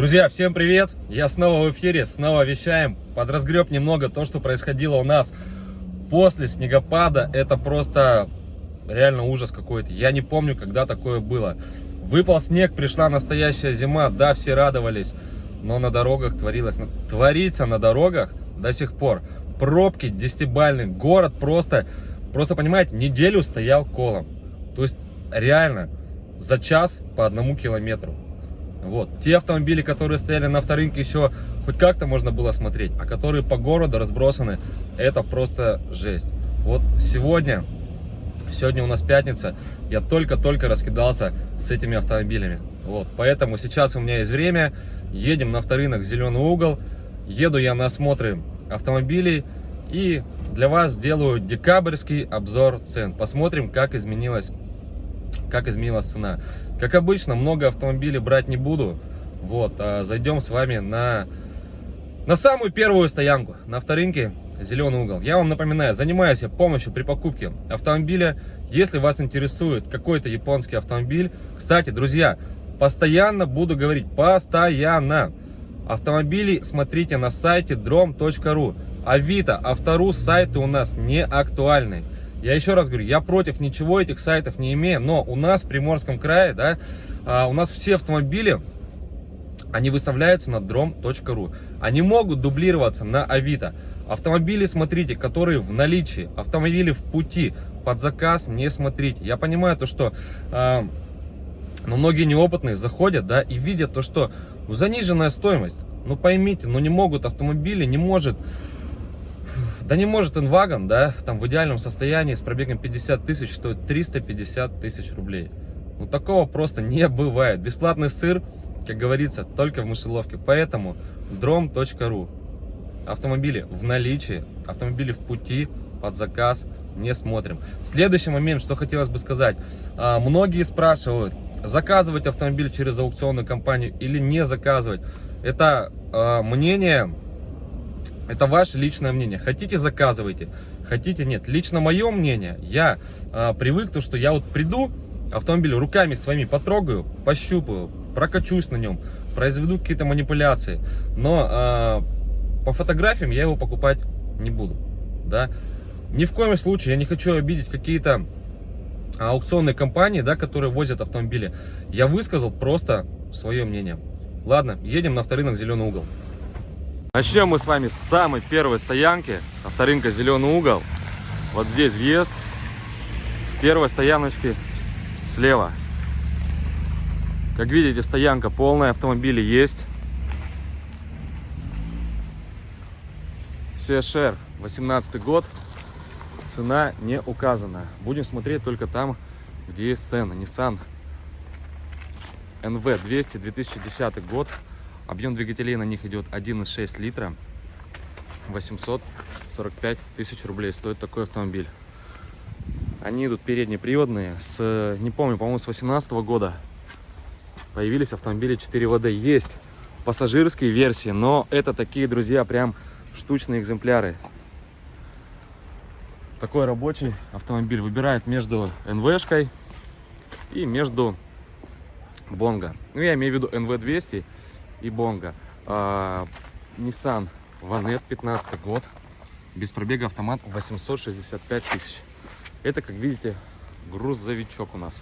Друзья, всем привет! Я снова в эфире, снова вещаем. Подразгреб немного то, что происходило у нас после снегопада. Это просто реально ужас какой-то. Я не помню, когда такое было. Выпал снег, пришла настоящая зима. Да, все радовались. Но на дорогах творилось. Творится на дорогах до сих пор. Пробки десятибальный. Город просто, просто понимаете, неделю стоял колом. То есть реально за час по одному километру. Вот. Те автомобили, которые стояли на авторынке, еще хоть как-то можно было смотреть, а которые по городу разбросаны, это просто жесть. Вот сегодня, сегодня у нас пятница, я только-только раскидался с этими автомобилями. Вот. Поэтому сейчас у меня есть время, едем на авторынок «Зеленый угол», еду я на осмотры автомобилей и для вас сделаю декабрьский обзор цен. Посмотрим, как изменилась как изменилась цена. Как обычно, много автомобилей брать не буду. Вот, а зайдем с вами на, на самую первую стоянку, на авторынке Зеленый угол. Я вам напоминаю, занимаюсь я помощью при покупке автомобиля. Если вас интересует какой-то японский автомобиль, кстати, друзья, постоянно буду говорить, постоянно. Автомобили смотрите на сайте drom.ru. Авито, Автору сайты у нас не актуальны. Я еще раз говорю, я против ничего этих сайтов не имею, но у нас в Приморском крае, да, а, у нас все автомобили, они выставляются на drom.ru. Они могут дублироваться на Авито. Автомобили, смотрите, которые в наличии, автомобили в пути, под заказ не смотрите. Я понимаю то, что э, но многие неопытные заходят, да, и видят то, что ну, заниженная стоимость. Ну поймите, ну не могут автомобили, не может да не может инвагон, да, там в идеальном состоянии с пробегом 50 тысяч стоит 350 тысяч рублей. Ну такого просто не бывает. Бесплатный сыр, как говорится, только в мышеловке. Поэтому drom.ru Автомобили в наличии, автомобили в пути, под заказ, не смотрим. Следующий момент, что хотелось бы сказать. А, многие спрашивают, заказывать автомобиль через аукционную компанию или не заказывать. Это а, мнение это ваше личное мнение. Хотите, заказывайте. Хотите, нет. Лично мое мнение, я э, привык, то, что я вот приду, автомобиль руками своими потрогаю, пощупаю, прокачусь на нем, произведу какие-то манипуляции. Но э, по фотографиям я его покупать не буду. Да? Ни в коем случае я не хочу обидеть какие-то аукционные компании, да, которые возят автомобили. Я высказал просто свое мнение. Ладно, едем на второй «Зеленый угол». Начнем мы с вами с самой первой стоянки. Авторынка «Зеленый угол». Вот здесь въезд. С первой стояночки слева. Как видите, стоянка полная, автомобили есть. CSR 18 год. Цена не указана. Будем смотреть только там, где есть цены. Nissan NV 200 2010 год. Объем двигателей на них идет 1,6 литра. 845 тысяч рублей стоит такой автомобиль. Они идут переднеприводные. С, не помню, по-моему, с 18 года появились автомобили 4 ВД. Есть пассажирские версии, но это такие, друзья, прям штучные экземпляры. Такой рабочий автомобиль выбирает между НВшкой и между Бонго. Ну, я имею в виду НВ-200 и Бонга. А, Nissan Vanette 15 год. Без пробега автомат 865 тысяч. Это, как видите, грузовичок у нас.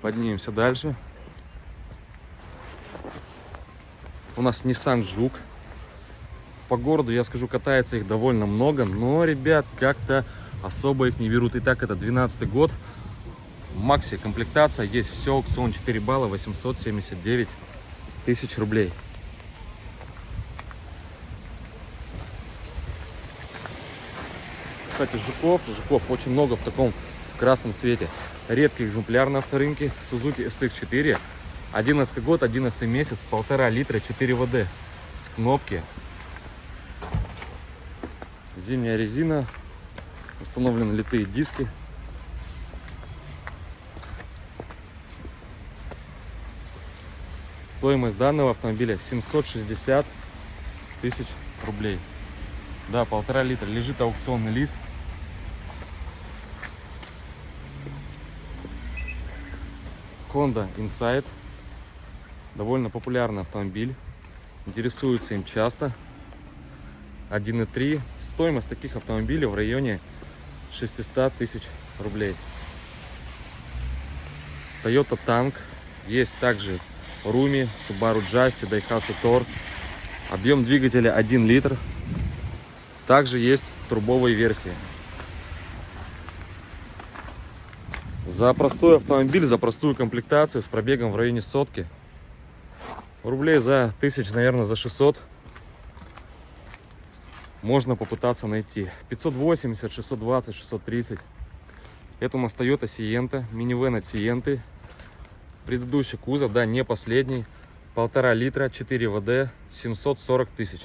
Поднимемся дальше. У нас Nissan Жук. По городу, я скажу, катается их довольно много. Но, ребят, как-то особо их не берут. Итак, это 12 год. Макси комплектация, есть все, аукцион 4 балла, 879 тысяч рублей. Кстати, жуков, жуков очень много в таком, в красном цвете. Редкий экземпляр на авторынке, Suzuki SX4. 11 год, 11 месяц, полтора литра, 4 ВД. С кнопки. Зимняя резина, установлены литые диски. Стоимость данного автомобиля 760 тысяч рублей. Да, полтора литра. Лежит аукционный лист. Honda Insight. Довольно популярный автомобиль. Интересуются им часто. 1.3. Стоимость таких автомобилей в районе 600 тысяч рублей. Toyota Tank. Есть также Руми, Subaru Justy, Daihatsu Tor. Объем двигателя 1 литр. Также есть трубовые версии. За простой автомобиль, за простую комплектацию с пробегом в районе сотки. Рублей за тысяч, наверное, за 600 можно попытаться найти. 580, 620, 630. Это у нас Toyota Sienta, минивэн от Sienты. Предыдущий кузов, да, не последний. Полтора литра, 4 ВД, 740 тысяч.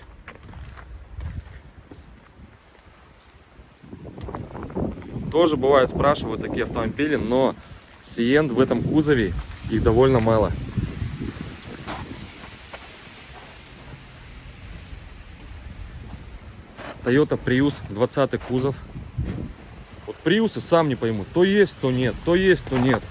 Тоже бывает спрашивают такие автомобили, но Сиент в этом кузове их довольно мало. Toyota Prius 20 кузов. Вот Prius сам не пойму, то есть, то нет, то есть, то нет.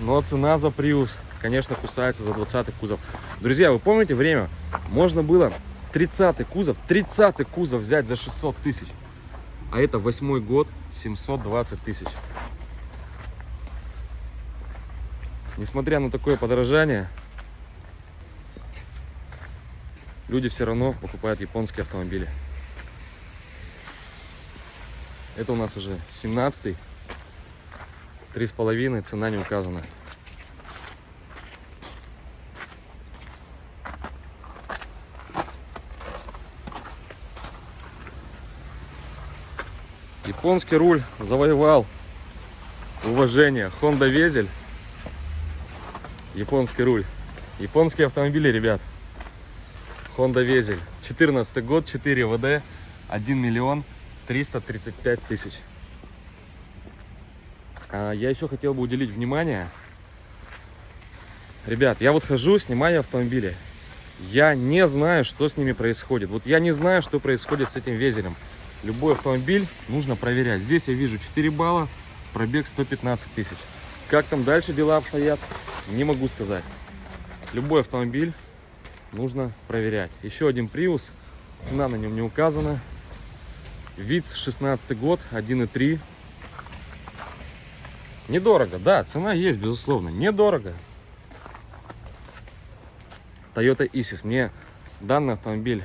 Но цена за Prius, конечно, кусается за 20 кузов. Друзья, вы помните время? Можно было 30 кузов, 30 кузов взять за 600 тысяч. А это восьмой год, 720 тысяч. Несмотря на такое подорожание, люди все равно покупают японские автомобили. Это у нас уже 17 три с половиной, цена не указана. Японский руль завоевал уважение. Honda Везель. Японский руль. Японские автомобили, ребят. Honda Везель. 14 год, 4 ВД, 1 миллион 335 тысяч. А, я еще хотел бы уделить внимание. Ребят, я вот хожу, снимаю автомобили. Я не знаю, что с ними происходит. Вот я не знаю, что происходит с этим везелем. Любой автомобиль нужно проверять. Здесь я вижу 4 балла, пробег 115 тысяч. Как там дальше дела обстоят, не могу сказать. Любой автомобиль нужно проверять. Еще один Prius, цена на нем не указана. ВИЦ 16 год, 1.3. Недорого, да, цена есть, безусловно, недорого. Toyota Isis. Мне данный автомобиль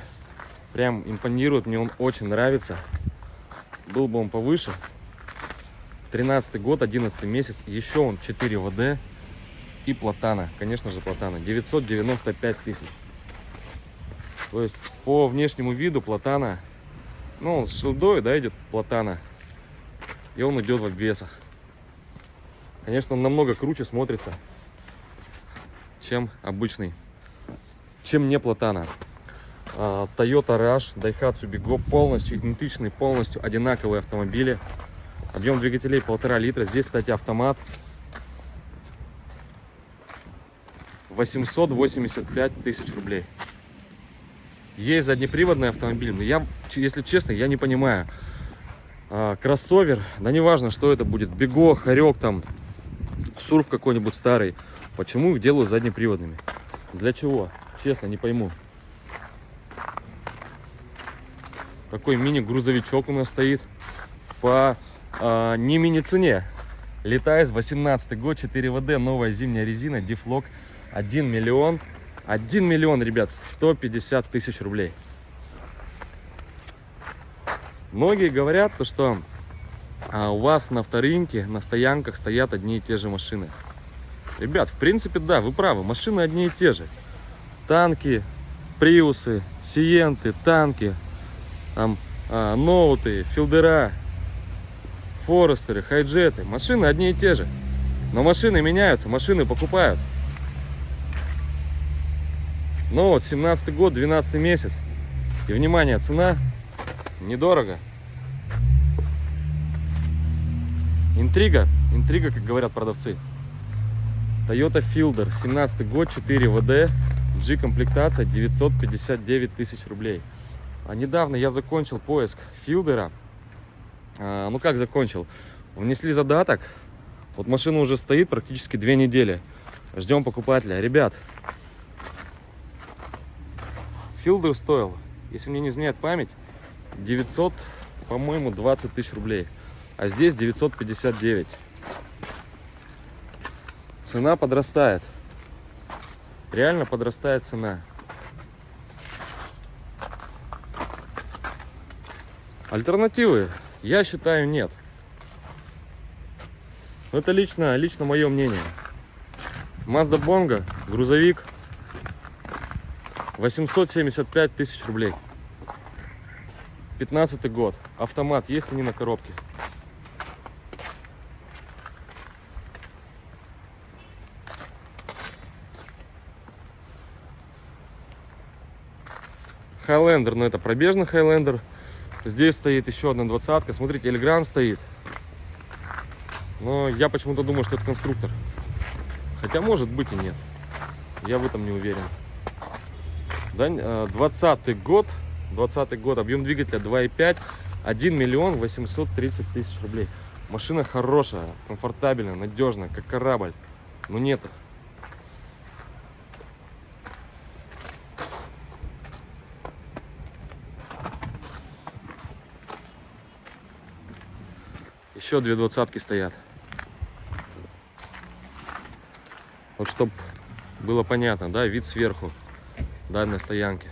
Прям импонирует, мне он очень нравится. Был бы он повыше. 13 год, 11 месяц. Еще он 4 ВД и платана. Конечно же платана. 995 тысяч. То есть по внешнему виду платана, ну с шилдой, да, идет платана. И он идет в обвесах. Конечно, он намного круче смотрится, чем обычный, чем не платана. А, Toyota Rush, Daihatsu Bigo полностью идентичные, полностью одинаковые автомобили. Объем двигателей полтора литра. Здесь, кстати, автомат. 885 тысяч рублей. Есть заднеприводный автомобиль, но я, если честно, я не понимаю. А, кроссовер, да неважно, что это будет, Бего, Хорек, там, Сурф какой-нибудь старый. Почему их делают заднеприводными? Для чего? Честно, не пойму. Такой мини-грузовичок у нас стоит по а, не мини-цене. Летайс, 18 год, 4 ВД, новая зимняя резина, дефлок, 1 миллион. 1 миллион, ребят, 150 тысяч рублей. Многие говорят, то, что а, у вас на вторинке, на стоянках стоят одни и те же машины. Ребят, в принципе, да, вы правы, машины одни и те же. Танки, приусы, сиенты, танки, там а, ноуты, филдера, форестеры, хайджеты. Машины одни и те же. Но машины меняются, машины покупают. Ну вот, 17 год, 12 месяц. И, внимание, цена недорого. Интрига, интрига, как говорят продавцы. Toyota Fielder, 17 год, 4 ВД, G-комплектация, 959 тысяч рублей. А недавно я закончил поиск филдера. А, ну как закончил? Внесли задаток Вот машина уже стоит практически две недели. Ждем покупателя. Ребят, Филдер стоил, если мне не изменяет память, 900, по-моему, 20 тысяч рублей. А здесь 959. Цена подрастает. Реально подрастает цена. Альтернативы, я считаю, нет. Но Это лично, лично мое мнение. Mazda Bongo, грузовик, 875 тысяч рублей. 15 год. Автомат есть они на коробке. Хайлендер, но это пробежный Хайлендер. Здесь стоит еще одна двадцатка. Смотрите, Эльгран стоит. Но я почему-то думаю, что это конструктор. Хотя может быть и нет. Я в этом не уверен. Да, 20 год. 20 год. Объем двигателя 2,5. 1 миллион 830 тысяч рублей. Машина хорошая, комфортабельная, надежная, как корабль. Но нет их. Еще две двадцатки стоят. Вот чтобы было понятно, да, вид сверху данной стоянки.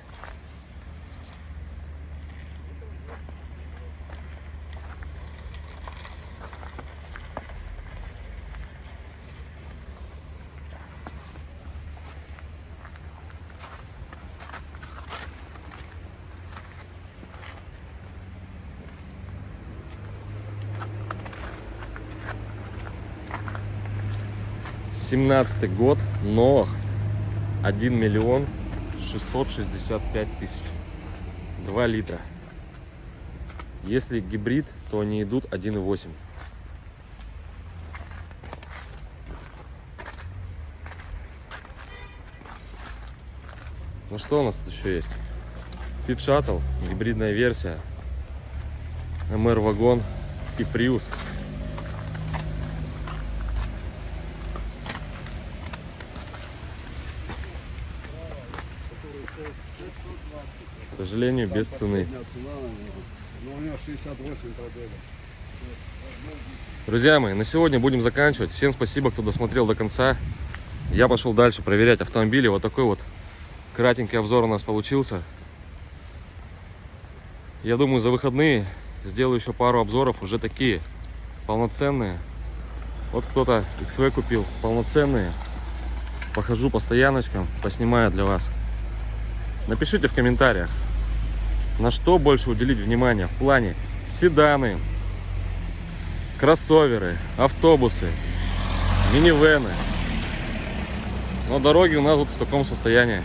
Семнадцатый год, новых 1 миллион 665 тысяч. 2 литра. Если гибрид то они идут 1,8 ну что у нас тут еще есть? Fit Shuttle, гибридная версия. MR вагон и Prius К сожалению, без цены. Друзья мои, на сегодня будем заканчивать. Всем спасибо, кто досмотрел до конца. Я пошел дальше проверять автомобили. Вот такой вот кратенький обзор у нас получился. Я думаю, за выходные сделаю еще пару обзоров, уже такие полноценные. Вот кто-то XV купил, полноценные. Похожу по стояночкам, поснимаю для вас. Напишите в комментариях, на что больше уделить внимание в плане седаны, кроссоверы, автобусы, минивены. Но дороги у нас вот в таком состоянии.